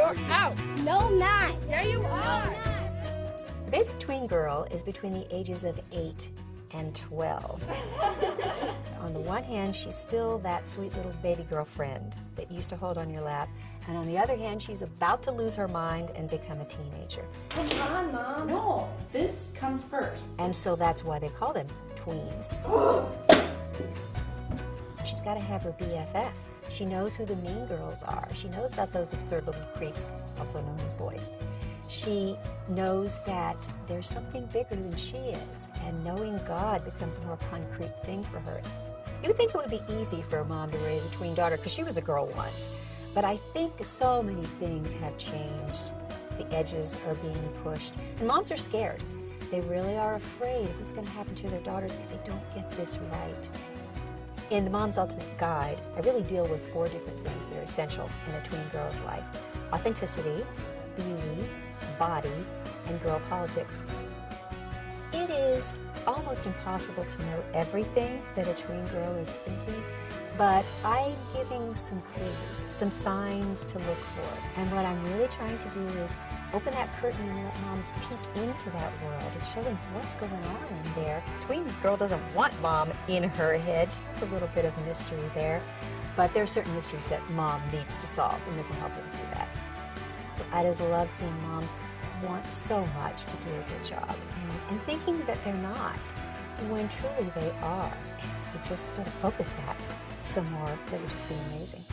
You're out. No, not. There you are. The basic tween girl is between the ages of 8 and 12. on the one hand, she's still that sweet little baby girlfriend that you used to hold on your lap. And on the other hand, she's about to lose her mind and become a teenager. Come on, Mom. No, this comes first. And so that's why they call them tweens. She's got to have her BFF. She knows who the mean girls are. She knows about those absurd little creeps, also known as boys. She knows that there's something bigger than she is, and knowing God becomes a more concrete thing for her. You would think it would be easy for a mom to raise a tween daughter because she was a girl once. But I think so many things have changed. The edges are being pushed, and moms are scared. They really are afraid of what's going to happen to their daughters if they don't get this right. In the Mom's Ultimate Guide, I really deal with four different things that are essential in a tween girl's life. Authenticity, beauty, body, and girl politics. It is almost impossible to know everything that a tween girl is thinking, but I'm giving some clues, some signs to look for. And what I'm really trying to do is open that curtain and let moms peek into that world and show them what's going on in there. Tween girl doesn't want mom in her head. A little bit of mystery there. But there are certain mysteries that mom needs to solve and this will help them do that. I just love seeing moms want so much to do a good job and, and thinking that they're not when truly they are. If we just sort of focus that some more, that would just be amazing.